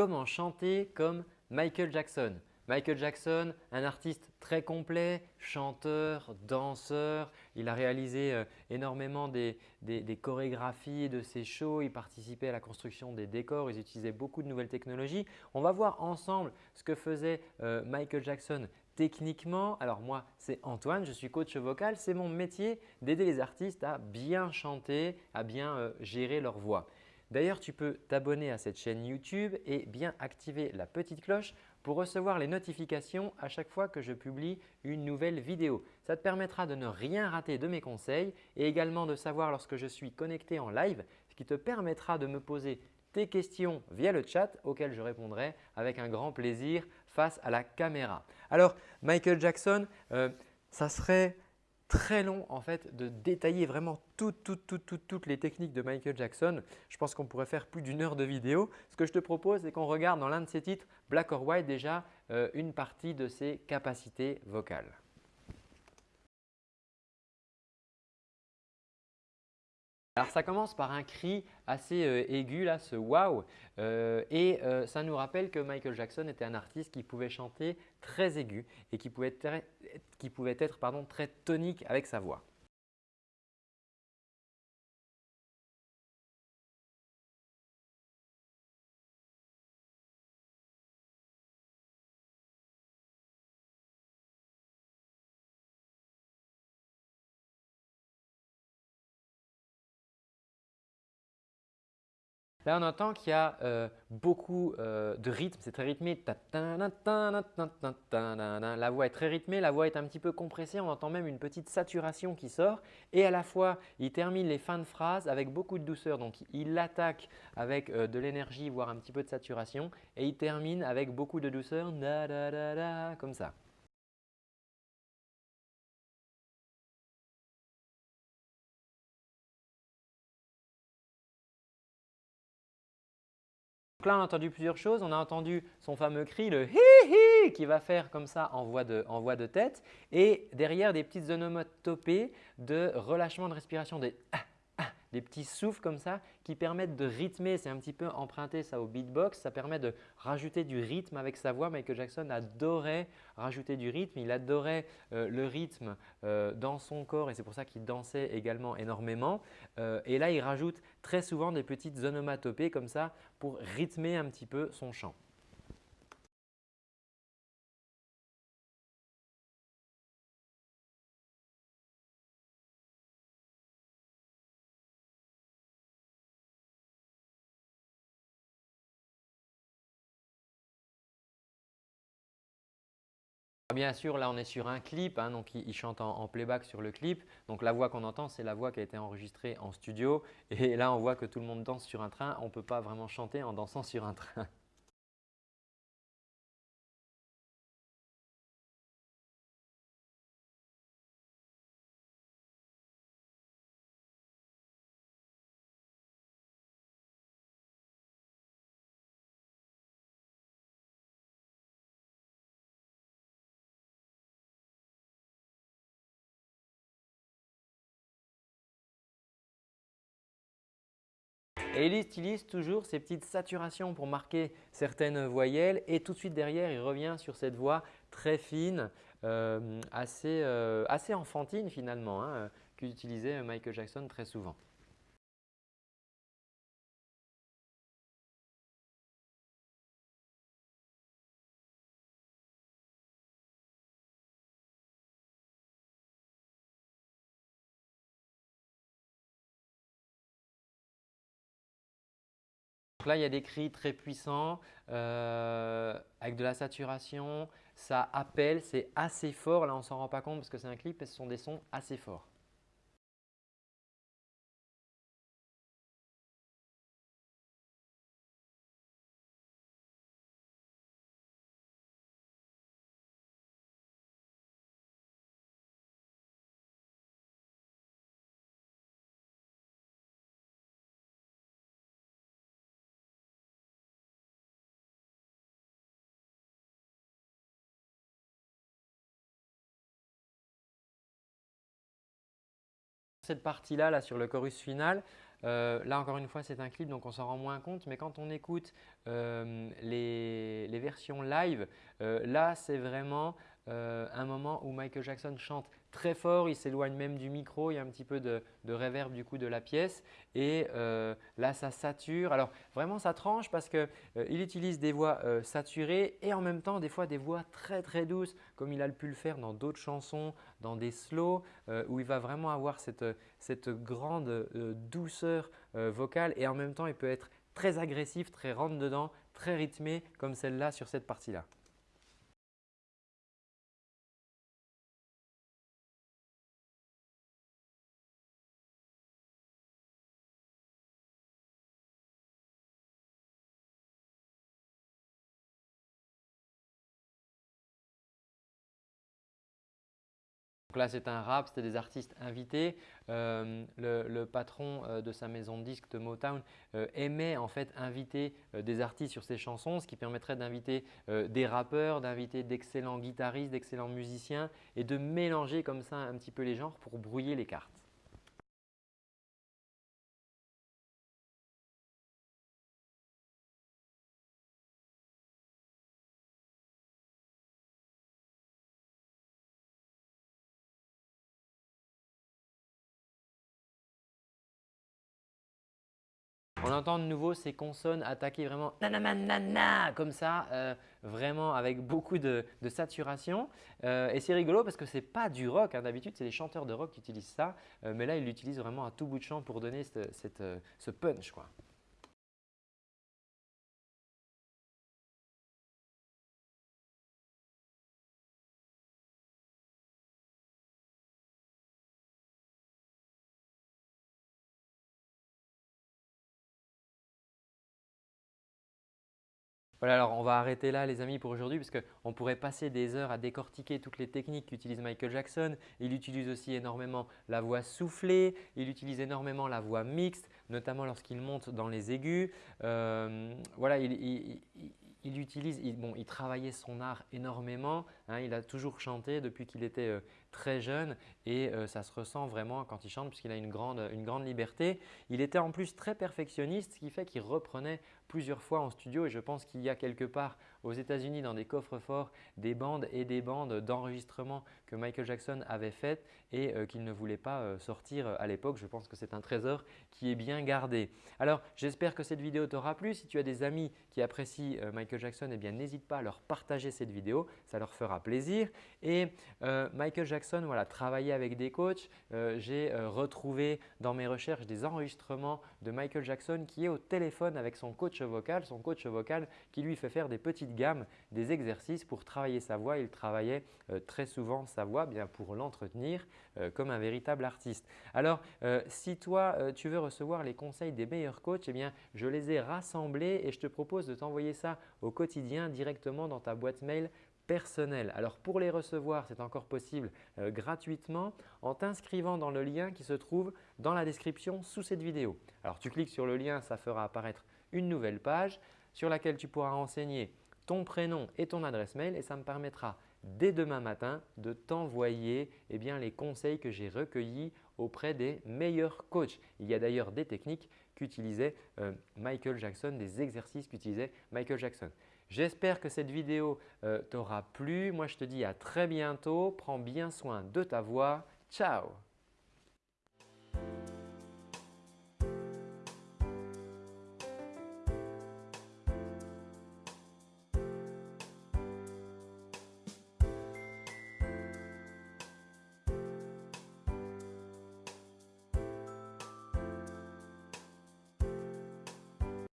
comment chanter comme Michael Jackson. Michael Jackson, un artiste très complet, chanteur, danseur. Il a réalisé euh, énormément des, chorégraphies de ses shows. Il participait à la construction des décors. Il utilisait beaucoup de nouvelles technologies. On va voir ensemble ce que faisait euh, Michael Jackson techniquement. Alors moi, c'est Antoine, je suis coach vocal. C'est mon métier d'aider les artistes à bien chanter, à bien euh, gérer leur voix. D'ailleurs, tu peux t'abonner à cette chaîne YouTube et bien activer la petite cloche pour recevoir les notifications à chaque fois que je publie une nouvelle vidéo. Ça te permettra de ne rien rater de mes conseils et également de savoir lorsque je suis connecté en live, ce qui te permettra de me poser tes questions via le chat auxquelles je répondrai avec un grand plaisir face à la caméra. Alors Michael Jackson, euh, ça serait très long en fait de détailler vraiment toutes, toutes, toutes, toutes, les techniques de Michael Jackson. Je pense qu'on pourrait faire plus d'une heure de vidéo. Ce que je te propose, c'est qu'on regarde dans l'un de ses titres, Black or White, déjà euh, une partie de ses capacités vocales. Alors ça commence par un cri assez euh, aigu, là, ce wow euh, et euh, ça nous rappelle que Michael Jackson était un artiste qui pouvait chanter très aigu et qui pouvait être, très tonique avec sa voix. Là, on entend qu'il y a euh, beaucoup euh, de rythme, c'est très rythmé. La voix est très rythmée, la voix est un petit peu compressée, on entend même une petite saturation qui sort. Et à la fois, il termine les fins de phrase avec beaucoup de douceur. Donc, il attaque avec euh, de l'énergie, voire un petit peu de saturation. Et il termine avec beaucoup de douceur, comme ça. Donc là, on a entendu plusieurs choses. On a entendu son fameux cri, le hi hi, qui va faire comme ça en voix de, tête. Et derrière, des petites onomatopées de relâchement de respiration, des ah, des petits souffles comme ça qui permettent de rythmer. C'est un petit peu emprunté ça au beatbox. Ça permet de rajouter du rythme avec sa voix. Michael Jackson adorait rajouter du rythme. Il adorait euh, le rythme euh, dans son corps et c'est pour ça qu'il dansait également énormément. Euh, et là, il rajoute très souvent des petites onomatopées comme ça pour rythmer un petit peu son chant. Bien sûr, là on est sur un clip, hein, donc il, chante en, playback sur le clip. Donc la voix qu'on entend, c'est la voix qui a été enregistrée en studio. Et là on voit que tout le monde danse sur un train. On ne peut pas vraiment chanter en dansant sur un train. Et il utilise toujours ces petites saturations pour marquer certaines voyelles et tout de suite derrière, il revient sur cette voix très fine, euh, euh, assez, enfantine finalement, hein, qu'utilisait Michael Jackson très souvent. Là, il y a des cris très puissants euh, avec de la saturation. Ça appelle, c'est assez fort. Là, on ne s'en rend pas compte parce que c'est un clip et ce sont des sons assez forts. Cette partie-là, là, sur le chorus final, là encore une fois c'est un clip donc on s'en rend moins compte mais quand on écoute les, les, versions live, là c'est vraiment un moment où Michael Jackson chante très fort, il s'éloigne même du micro, il y a un petit peu de, de reverb du coup de la pièce et euh, là ça sature. Alors vraiment ça tranche parce qu'il euh, utilise des voix euh, saturées et en même temps des fois des voix très très douces comme il a pu le faire dans d'autres chansons, dans des slows où il va vraiment avoir cette, cette grande douceur vocale et en même temps il peut être très agressif, très rentre dedans, très rythmé comme celle-là sur cette partie-là. Donc là, c'est un rap, c'était des artistes invités. Euh, le, patron euh, de sa maison de disques de Motown euh, aimait en fait inviter des artistes sur ses chansons, ce qui permettrait d'inviter des rappeurs, d'inviter d'excellents guitaristes, d'excellents musiciens et de mélanger comme ça un petit peu les genres pour brouiller les cartes. On entend de nouveau ces consonnes attaquer vraiment nanana comme ça, euh, vraiment avec beaucoup de, saturation. Euh, et c'est rigolo parce que ce n'est pas du rock. Hein. D'habitude, c'est les chanteurs de rock qui utilisent ça. Euh, mais là, ils l'utilisent vraiment à tout bout de champ pour donner ce punch. Quoi. Voilà, alors on va arrêter là les amis pour aujourd'hui parce qu'on pourrait passer des heures à décortiquer toutes les techniques qu'utilise Michael Jackson. Il utilise aussi énormément la voix soufflée, il utilise énormément la voix mixte, notamment lorsqu'il monte dans les aigus. Euh, voilà, il, il utilise, bon, il travaillait son art énormément. Hein, il a toujours chanté depuis qu'il était euh, très jeune et euh, ça se ressent vraiment quand il chante puisqu'il a une grande, une grande liberté. Il était en plus très perfectionniste, ce qui fait qu'il reprenait plusieurs fois en studio et je pense qu'il y a quelque part aux États-Unis dans des coffres forts des bandes et des bandes d'enregistrement que Michael Jackson avait faites et euh, qu'il ne voulait pas euh, sortir à l'époque. Je pense que c'est un trésor qui est bien gardé. Alors j'espère que cette vidéo t'aura plu. Si tu as des amis qui apprécient euh, Michael Jackson, eh bien n'hésite pas à leur partager cette vidéo, ça leur fera plaisir. Et Michael Jackson, voilà, travaillait avec des coachs. J'ai retrouvé dans mes recherches des enregistrements de Michael Jackson qui est au téléphone avec son coach vocal, son coach vocal qui lui fait faire des petites gamme des exercices pour travailler sa voix. Il travaillait euh, très souvent sa voix bien pour l'entretenir euh, comme un véritable artiste. Alors, euh, si toi, tu veux recevoir les conseils des meilleurs coachs, eh bien, je les ai rassemblés et je te propose de t'envoyer ça au quotidien directement dans ta boîte mail personnelle. Alors pour les recevoir, c'est encore possible gratuitement en t'inscrivant dans le lien qui se trouve dans la description sous cette vidéo. Alors tu cliques sur le lien, ça fera apparaître une nouvelle page sur laquelle tu pourras renseigner ton prénom et ton adresse mail et ça me permettra dès demain matin de t'envoyer eh les conseils que j'ai recueillis auprès des meilleurs coachs. Il y a d'ailleurs des techniques qu'utilisait euh, Michael Jackson, des exercices qu'utilisait Michael Jackson. J'espère que cette vidéo euh, t'aura plu. Moi, je te dis à très bientôt. Prends bien soin de ta voix. Ciao